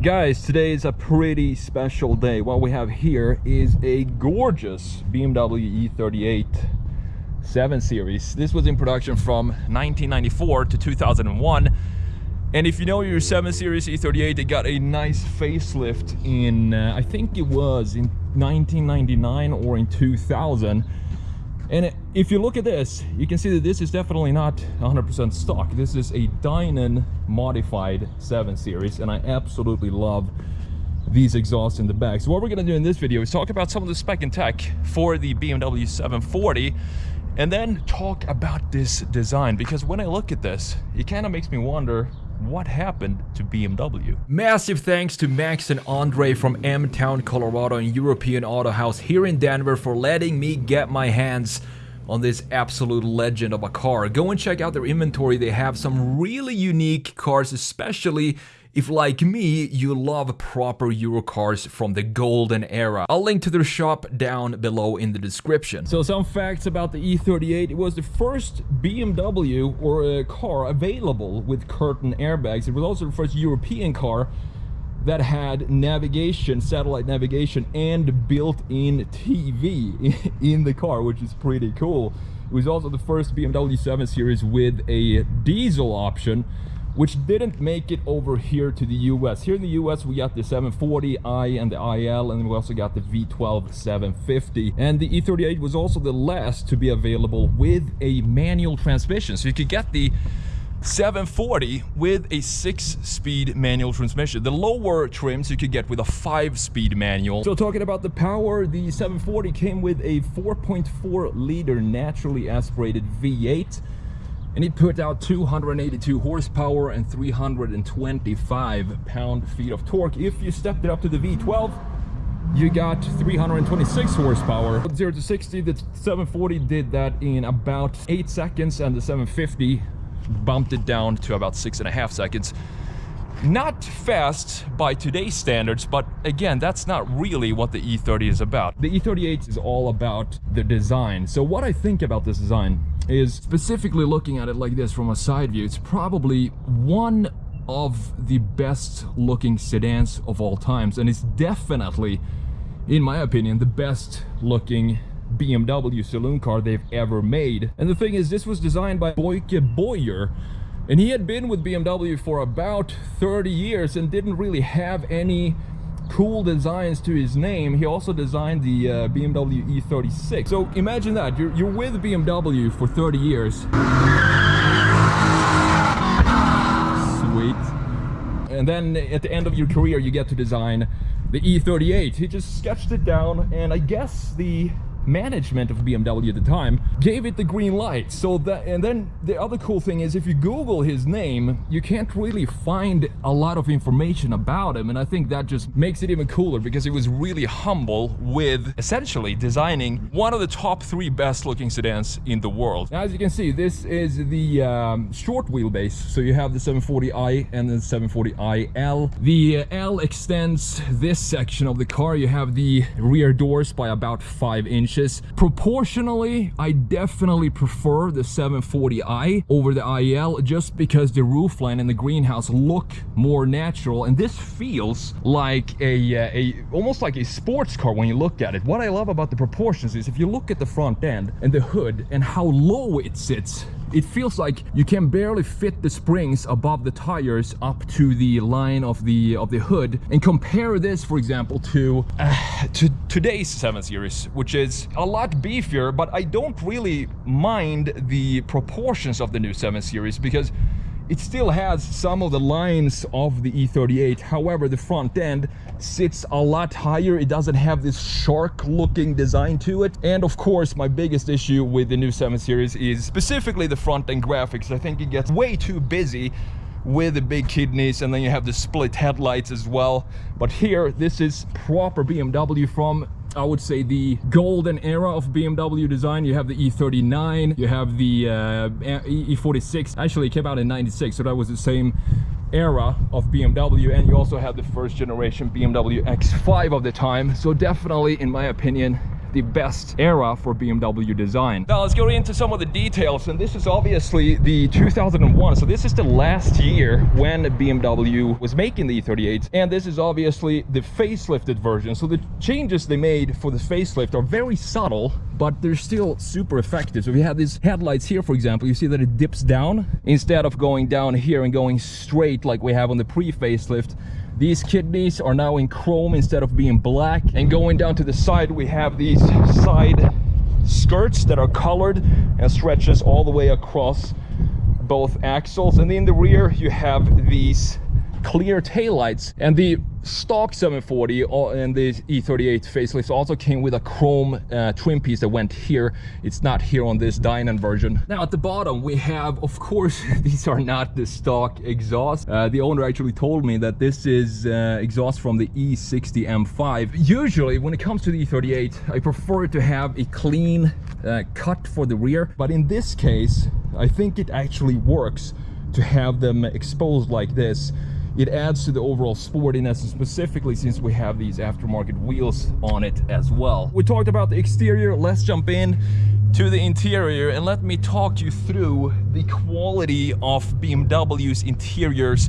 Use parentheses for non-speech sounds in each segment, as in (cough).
Guys, today is a pretty special day. What we have here is a gorgeous BMW E38 7 Series. This was in production from 1994 to 2001. And if you know your 7 Series E38, they got a nice facelift in, uh, I think it was in 1999 or in 2000. And if you look at this, you can see that this is definitely not 100% stock. This is a Dinan modified 7 Series, and I absolutely love these exhausts in the back. So what we're gonna do in this video is talk about some of the spec and tech for the BMW 740, and then talk about this design, because when I look at this, it kind of makes me wonder what happened to BMW. Massive thanks to Max and Andre from M-Town, Colorado and European Auto House here in Denver for letting me get my hands on this absolute legend of a car. Go and check out their inventory. They have some really unique cars, especially if like me, you love proper Euro cars from the golden era. I'll link to their shop down below in the description. So some facts about the E38. It was the first BMW or a car available with curtain airbags. It was also the first European car that had navigation, satellite navigation, and built-in TV (laughs) in the car, which is pretty cool. It was also the first BMW 7 Series with a diesel option, which didn't make it over here to the US. Here in the US, we got the 740i and the IL, and we also got the V12 750. And the E38 was also the last to be available with a manual transmission. So you could get the 740 with a 6-speed manual transmission. The lower trims you could get with a 5-speed manual. So talking about the power, the 740 came with a 4.4 liter naturally aspirated V8 and it put out 282 horsepower and 325 pound-feet of torque. If you stepped it up to the V12, you got 326 horsepower. 0 to 60, the 740 did that in about 8 seconds and the 750 bumped it down to about six and a half seconds. Not fast by today's standards, but again, that's not really what the E30 is about. The E38 is all about the design. So what I think about this design is specifically looking at it like this from a side view, it's probably one of the best looking sedans of all times. And it's definitely, in my opinion, the best looking BMW saloon car they've ever made. And the thing is, this was designed by Boyke Boyer, and he had been with BMW for about 30 years and didn't really have any cool designs to his name. He also designed the uh, BMW E36. So imagine that, you're, you're with BMW for 30 years. Sweet. And then at the end of your career, you get to design the E38. He just sketched it down, and I guess the management of BMW at the time gave it the green light. So that, and then the other cool thing is if you Google his name, you can't really find a lot of information about him. And I think that just makes it even cooler because he was really humble with essentially designing one of the top three best looking sedans in the world. Now, as you can see, this is the um, short wheelbase. So you have the 740i and the 740iL. The uh, L extends this section of the car. You have the rear doors by about five inches inches. Proportionally, I definitely prefer the 740i over the IL just because the roofline and the greenhouse look more natural and this feels like a, uh, a almost like a sports car when you look at it. What I love about the proportions is if you look at the front end and the hood and how low it sits it feels like you can barely fit the springs above the tires up to the line of the of the hood and compare this for example to uh, to today's 7 series which is a lot beefier but i don't really mind the proportions of the new 7 series because it still has some of the lines of the E38. However, the front end sits a lot higher. It doesn't have this shark looking design to it. And of course, my biggest issue with the new 7 Series is specifically the front end graphics. I think it gets way too busy with the big kidneys and then you have the split headlights as well but here this is proper bmw from I would say the golden era of BMW design. You have the E39, you have the uh, E46. Actually, it came out in 96, so that was the same era of BMW and you also have the first generation BMW X5 of the time so definitely in my opinion the best era for BMW design. Now let's go into some of the details and this is obviously the 2001 so this is the last year when BMW was making the E38 and this is obviously the facelifted version. So the changes they made for the facelift are very subtle but they're still super effective. So if you have these headlights here for example. You see that it dips down? Instead of going down here and going straight like we have on the pre-facelift these kidneys are now in chrome instead of being black. And going down to the side, we have these side skirts that are colored and stretches all the way across both axles. And in the rear, you have these clear taillights and the stock 740 and the E38 facelift also came with a chrome uh, trim piece that went here. It's not here on this Dinan version. Now at the bottom we have, of course, (laughs) these are not the stock exhaust. Uh, the owner actually told me that this is uh, exhaust from the E60 M5. Usually when it comes to the E38, I prefer to have a clean uh, cut for the rear. But in this case, I think it actually works to have them exposed like this it adds to the overall sportiness specifically since we have these aftermarket wheels on it as well. We talked about the exterior. Let's jump in to the interior and let me talk you through the quality of BMW's interiors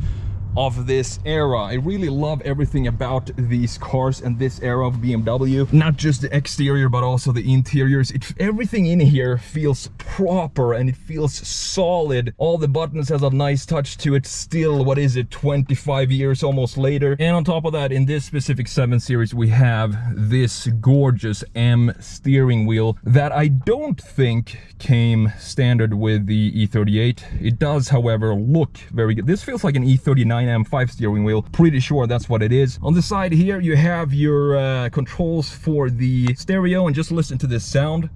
of this era. I really love everything about these cars and this era of BMW. Not just the exterior, but also the interiors. It, everything in here feels proper and it feels solid. All the buttons has a nice touch to it still, what is it, 25 years almost later. And on top of that, in this specific 7 Series, we have this gorgeous M steering wheel that I don't think came standard with the E38. It does, however, look very good. This feels like an E39 M5 steering wheel. Pretty sure that's what it is. On the side here, you have your uh, controls for the stereo and just listen to this sound.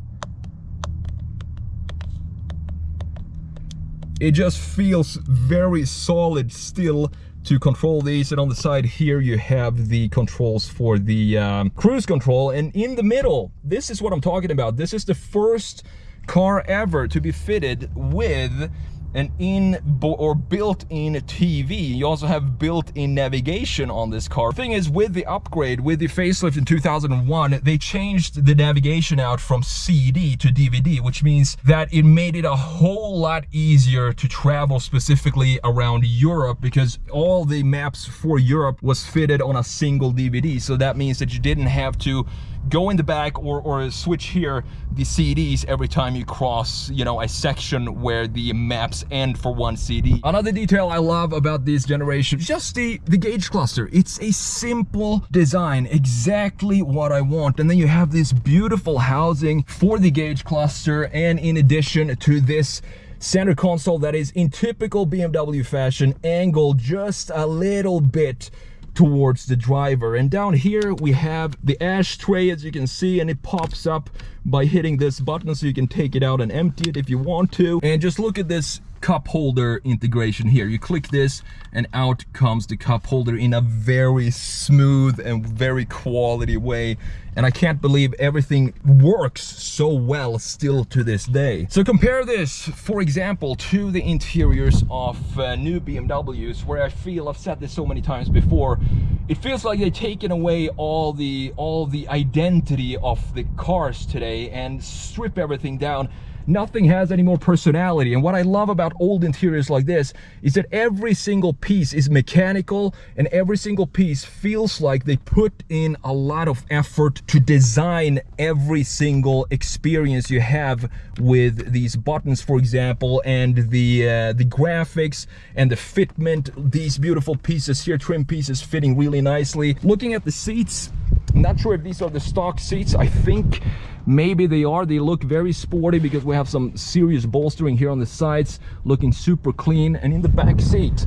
It just feels very solid still to control these and on the side here you have the controls for the um, cruise control and in the middle this is what I'm talking about this is the first car ever to be fitted with an in or built-in TV. You also have built-in navigation on this car. The thing is, with the upgrade, with the facelift in 2001, they changed the navigation out from CD to DVD, which means that it made it a whole lot easier to travel specifically around Europe because all the maps for Europe was fitted on a single DVD. So that means that you didn't have to go in the back or, or switch here the CDs every time you cross, you know, a section where the maps end for one CD. Another detail I love about this generation, just the, the gauge cluster. It's a simple design, exactly what I want. And then you have this beautiful housing for the gauge cluster. And in addition to this center console that is in typical BMW fashion, angled just a little bit towards the driver. And down here we have the ashtray as you can see and it pops up by hitting this button so you can take it out and empty it if you want to. And just look at this cup holder integration here. You click this and out comes the cup holder in a very smooth and very quality way. And I can't believe everything works so well still to this day. So compare this, for example, to the interiors of uh, new BMWs where I feel, I've said this so many times before, it feels like they've taken away all the, all the identity of the cars today and strip everything down nothing has any more personality. And what I love about old interiors like this is that every single piece is mechanical and every single piece feels like they put in a lot of effort to design every single experience you have with these buttons, for example, and the, uh, the graphics and the fitment, these beautiful pieces here, trim pieces fitting really nicely. Looking at the seats, not sure if these are the stock seats. I think maybe they are. They look very sporty because we have some serious bolstering here on the sides looking super clean. And in the back seat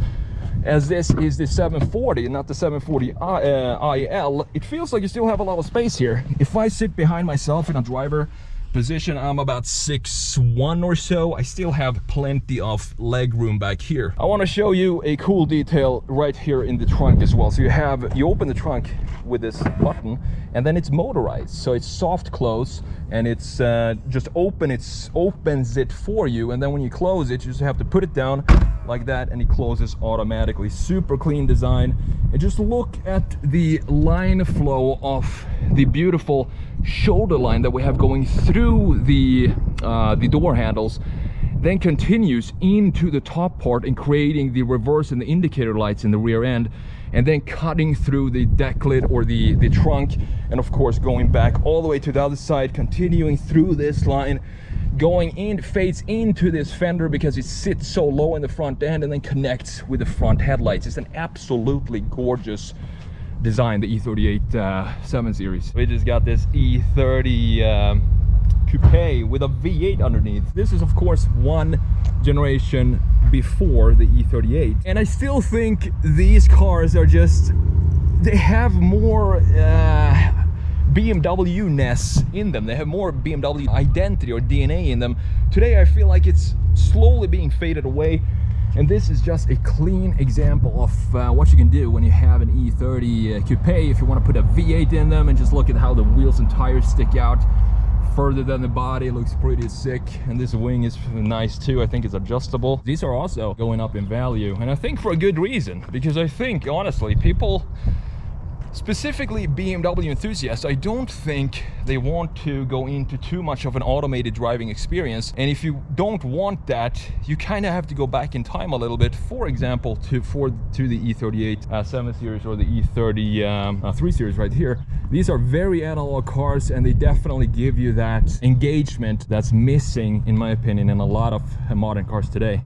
as this is the 740 not the 740 uh, IL it feels like you still have a lot of space here. If I sit behind myself in a driver position i'm about six one or so. I still have plenty of leg room back here. I want to show you a cool detail right here in the trunk as well. So you have you open the trunk with this button and then it's motorized. So it's soft close and it's uh, just open it opens it for you and then when you close it you just have to put it down like that and it closes automatically. Super clean design. And just look at the line flow of the beautiful shoulder line that we have going through the uh, the door handles then continues into the top part and creating the reverse and the indicator lights in the rear end and then cutting through the deck lid or the the trunk and of course going back all the way to the other side continuing through this line going in fades into this fender because it sits so low in the front end and then connects with the front headlights. It's an absolutely gorgeous design the e38 uh, 7 series. We just got this e30 um, coupe with a v8 underneath. This is of course one generation before the e38 and i still think these cars are just they have more uh, BMW-ness in them. They have more BMW identity or DNA in them. Today I feel like it's slowly being faded away and this is just a clean example of uh, what you can do when you have an E30 uh, Coupe if you want to put a V8 in them and just look at how the wheels and tires stick out further than the body looks pretty sick and this wing is nice too i think it's adjustable these are also going up in value and i think for a good reason because i think honestly people Specifically BMW enthusiasts, I don't think they want to go into too much of an automated driving experience. And if you don't want that, you kind of have to go back in time a little bit. For example, to for to the E38 uh, 7 Series or the E30 um, uh, 3 Series right here. These are very analog cars and they definitely give you that engagement that's missing, in my opinion, in a lot of modern cars today.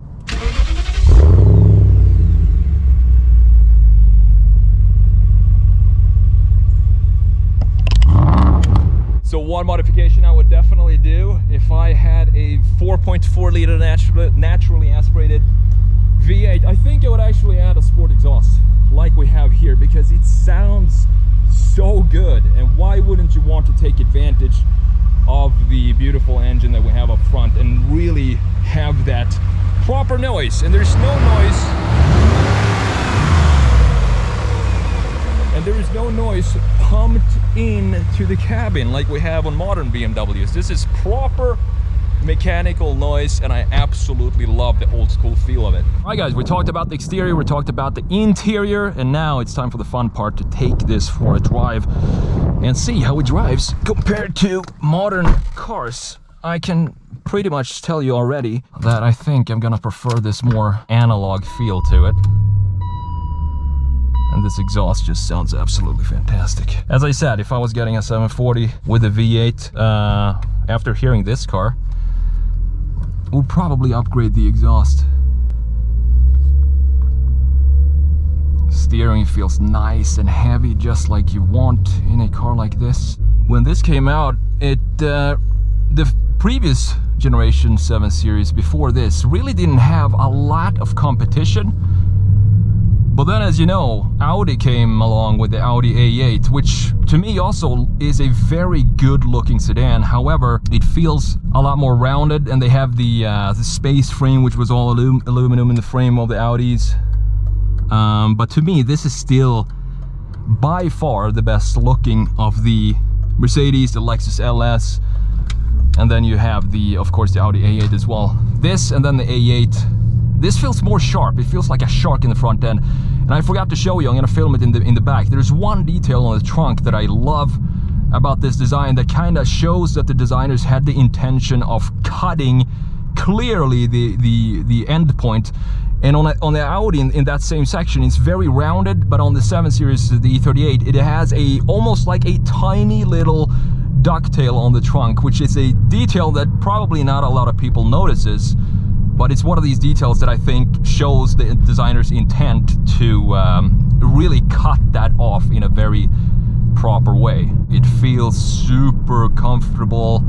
So one modification I would definitely do if I had a 4.4 liter naturally, naturally aspirated V8, I think I would actually add a sport exhaust like we have here because it sounds so good. And why wouldn't you want to take advantage of the beautiful engine that we have up front and really have that proper noise? And there's no noise and there is no noise pumped in to the cabin like we have on modern BMWs. This is proper mechanical noise and I absolutely love the old school feel of it. All right guys, we talked about the exterior, we talked about the interior and now it's time for the fun part to take this for a drive and see how it drives compared to modern cars. I can pretty much tell you already that I think I'm gonna prefer this more analog feel to it and this exhaust just sounds absolutely fantastic. As I said, if I was getting a 740 with a V8 uh, after hearing this car, we'll probably upgrade the exhaust. Steering feels nice and heavy just like you want in a car like this. When this came out, it uh, the previous generation 7 series before this really didn't have a lot of competition but then as you know, Audi came along with the Audi A8, which to me also is a very good looking sedan. However, it feels a lot more rounded and they have the, uh, the space frame, which was all alum aluminum in the frame of the Audis. Um, but to me, this is still by far the best looking of the Mercedes, the Lexus LS, and then you have the, of course, the Audi A8 as well. This and then the A8 this feels more sharp. It feels like a shark in the front end. And I forgot to show you, I'm gonna film it in the, in the back. There's one detail on the trunk that I love about this design that kind of shows that the designers had the intention of cutting clearly the, the, the end point. And on, a, on the Audi, in, in, that same section, it's very rounded, but on the 7 Series, the E38, it has a almost like a tiny little ducktail on the trunk, which is a detail that probably not a lot of people notices but it's one of these details that I think shows the designer's intent to um, really cut that off in a very proper way. It feels super comfortable.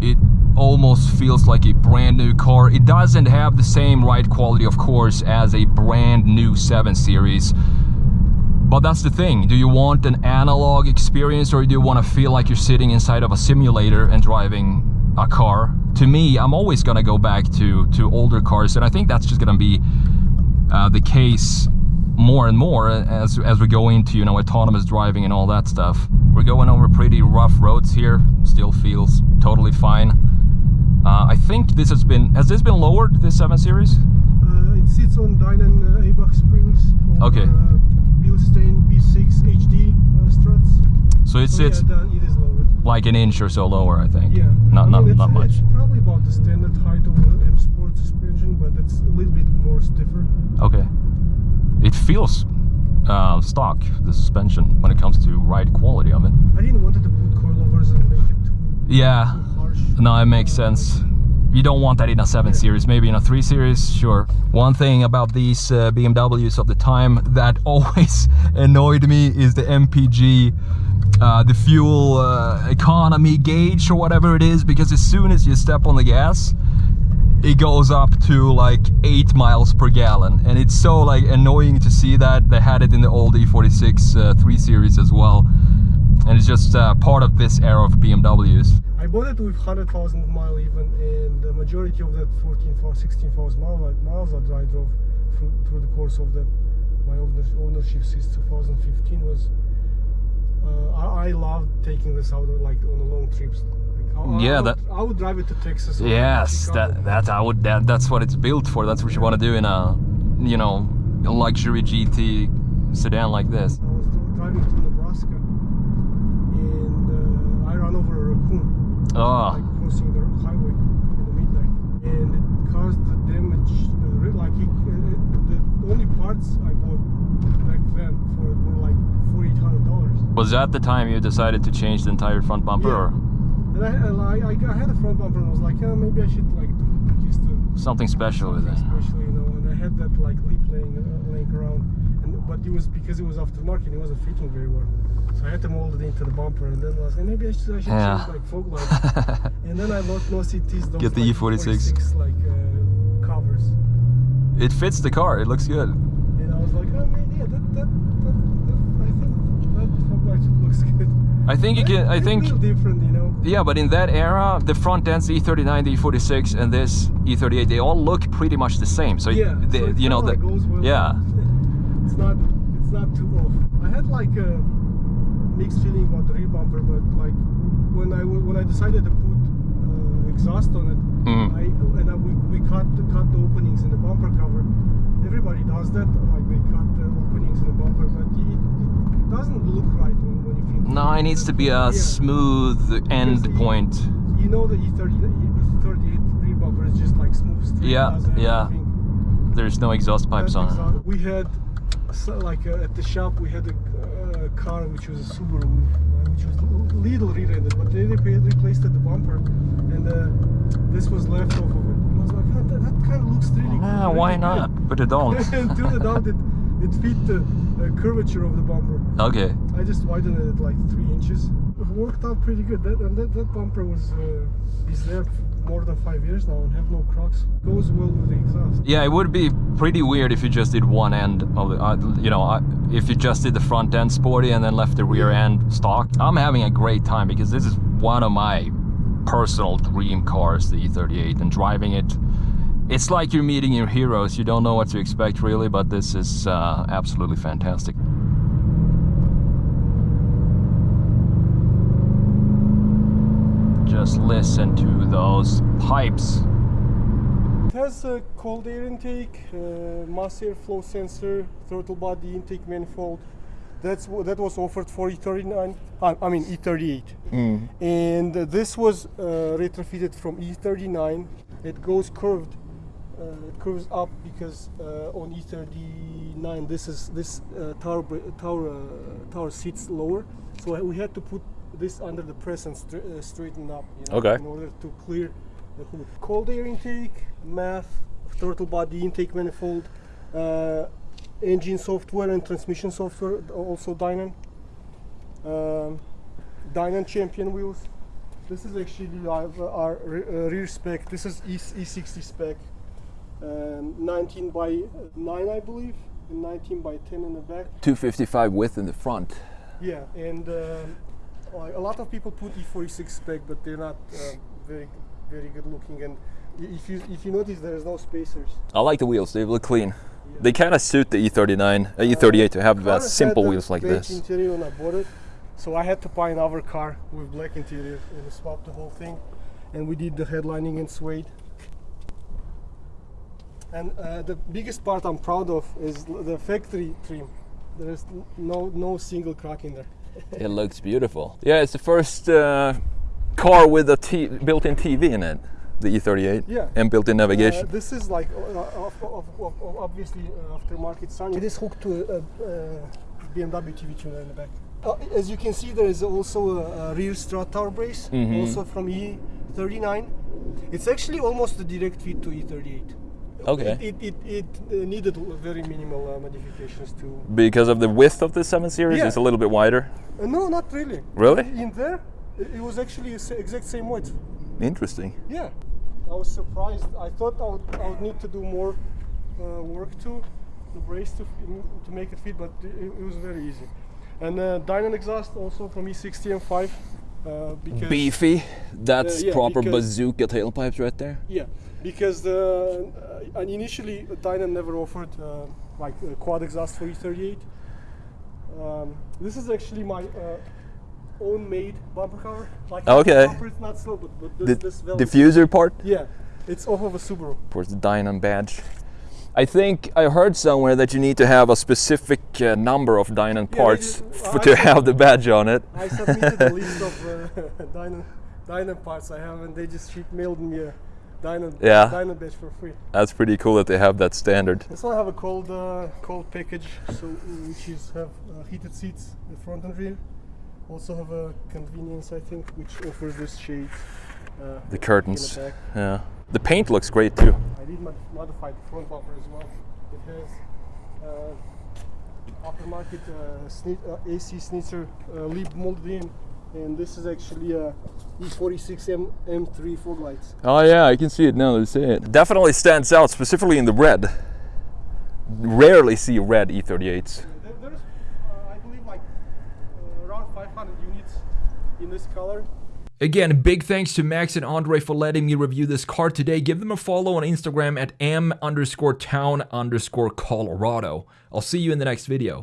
It almost feels like a brand new car. It doesn't have the same ride quality, of course, as a brand new 7 Series. But that's the thing. Do you want an analog experience or do you want to feel like you're sitting inside of a simulator and driving a car. To me, I'm always gonna go back to, to older cars and I think that's just gonna be uh, the case more and more as, as we go into, you know, autonomous driving and all that stuff. We're going over pretty rough roads here, still feels totally fine. Uh, I think this has been, has this been lowered, this 7 Series? It sits on Dinan uh, ABAC springs. Or, Okay. Uh, Bilstein B6 HD uh, struts. So it So sits yeah, that- it is lower. Like an inch or so lower, I think. Yeah. Not I not it's, not much. It's probably about the standard height of a M Sport suspension, but it's a little bit more stiffer. Okay. It feels uh, stock, the suspension, when it comes to ride quality of it. I didn't want to put coilovers and make it too, Yeah. too harsh. No, it makes sense. You don't want that in a 7 Yeah. Series, maybe in a 3 Series, sure. One thing about these uh, BMWs of the time that (laughs) always annoyed me is the MPG, uh, the fuel uh, economy gauge or whatever it is, because as soon as you step on the gas, it goes up to like 8 miles per gallon. And it's so like annoying to see that. They had it in the old e46 uh, 3 series as well. And it's just uh, part of this era of BMWs I bought it with 100,000 mile even, and the majority of that 14,000, 16,000 miles, that I drove through, through the course of that my ownership since 2015 was. Uh, I, I loved taking this out like on the long trips. Like, I, Yeah, I would, that- I would drive it to Texas. Yes, that that I would that that's what it's built for. That's what you want to do in a you know a luxury GT sedan like this. I was driving to Nebraska, and uh, I ran over a raccoon. Oh, like crossing the highway in the midnight, and it caused the damage. Uh, like it, uh, the only parts I bought back then for it were like four eight hundred dollars. Was that the time you decided to change the entire front bumper, Yeah. or And I, and I, I had a front bumper and I was like, yeah, maybe I should like do just a, something special with it? something special, you know. And I had that like leap laying uh, laying around, and but it was because it was aftermarket, it wasn't fitting very well. So I had to mold it into the bumper, and then I was like, maybe I should, I should Yeah. change like fog lights. (laughs) And then I lost no CTs. Those Get the like E46. 46, like uh, covers, it fits the car. It looks good. and I was like, oh man, yeah, that, that I think that fog light looks good. I think you can. I think different, you know. Yeah, but in that era, the front ends E39, the E46, and this E38, they all look pretty much the same. So, Yeah, they, so you know, goes well. yeah, (laughs) it's not it's not too off. I had like a mixed feeling about the rear bumper, but like when I when I decided to put uh, exhaust on it, Mhm. I and I, we, we cut cut the openings in the bumper cover. Everybody does that, like they cut the openings in the bumper, but it, it doesn't look right when, when you feel. no, it needs to be a Yeah. smooth end you- point. You know the E30, E38 rear bumper is just like smooth straight. Yeah, yeah. There's no exhaust pipes That on it. We had so, like uh, at the shop we had a uh, car which was a Subaru, uh, which was a little rear-ended, but they replaced the bumper, and uh, this was left off of it. And I was like, "Ah, that, that kind of looks. Ah, really why good." not? Put it on. Until (laughs) it out, it, it fit the uh, curvature of the bumper. Okay. I just widened it like three inches. It worked out pretty good. That and that, that bumper was uh, is there more than five years now and have no cracks. Goes well with the exhaust. Yeah, it would be pretty weird if you just did one end of the, uh, you know, uh, if you just did the front end sporty and then left the rear end stock. I'm having a great time because this is one of my personal dream cars, the E38, and driving it. It's like you're meeting your heroes. You don't know what to expect really, but this is uh, absolutely fantastic. Just listen to those pipes. It has a cold air intake, uh, mass airflow sensor, throttle body intake manifold. That's that was offered for E39. I, I mean E38, and uh, this was uh, retrofitted from E39. It goes curved. Uh, it curves up because uh, on E39 this is this uh, tower tower uh, tower sits lower, so we had to put this under the press and stra- straighten up. You know, Okay. In order to clear the hood. Cold air intake, math, throttle body intake manifold, uh, engine software and transmission software, also Dinan. Um, Dinan Champion wheels. This is actually our, our re- uh, rear spec. This is E- E60 spec. Um, 19 by 9, I believe, and 19 by 10 in the back. 255 width in the front. Yeah, and um, a lot of people put E46 spec, but they're not uh, very very good looking. And if you if you notice, there's no spacers. I like the wheels, they look clean. They kind of suit the E39, uh, E38 to have uh, simple wheels like this. interior when I bought it, so I had to buy another car with black interior and swap the whole thing. And we did the headlining in suede. And uh, the biggest part I'm proud of is the factory trim. There is no no single crack in there. It looks beautiful. Yeah, it's the first uh, car with a built-in TV in it, the E38, Yeah. and built-in navigation. Uh, this is like uh, of, of, of, of obviously uh, aftermarket Sony. It is hooked to a, a, BMW TV tuner in the back. Uh, as you can see, there is also a, a rear strut tower brace, Mhm. also from E39. It's actually almost a direct fit to E38. Okay. It, it, it, it uh, needed very minimal uh, modifications to. because of the width of the 7 Series, Yeah. it's a little bit wider. Uh, no, not really. Really? In there, it, it was actually the exact same width. Interesting. Yeah, I was surprised. I thought I would, I would need to do more uh, work to the brace to, to make it fit, but it, it was very easy. And uh, Dinan exhaust also from E60 M5 uh, because Beefy. That's Uh, yeah, proper bazooka tailpipes right there. yeah, because the uh, and initially Dinan never offered uh, like a quad exhaust for E38. Um, this is actually my uh, own made bumper cover. Like Okay. bumper is not so, but, but this, The this diffuser part? Yeah, it's off of a Subaru. Towards the Dinan badge. I think I heard somewhere that you need to have a specific uh, number of Dinan they parts do- f- I to have the badge on it. I submitted a list (laughs) of uh, (laughs) Dyna, Dyna parts I have, and they just mailed me a Dyna, Yeah. Dyna badge for free. That's pretty cool that they have that standard. Also, I have a cold, uh, cold package, so which is have uh, heated seats in front and rear. Also have a convenience, I think, which offers this shade. Uh, The curtains. back. Yeah. The paint looks great too. I did mod- modify the front bumper as well. It has uh, aftermarket uh, sni- uh, AC Schnitzer uh, lip molded in, and this is actually a E46M M3 fog lights. Oh yeah, I can see it now. that you say it. Definitely stands out, specifically in the red. Rarely see a red E E38s. There, there's, uh, I believe, like uh, around 500 units in this color. Again, big thanks to Max and Andre for letting me review this car today. Give them a follow on Instagram at m underscore town underscore Colorado. I'll see you in the next video.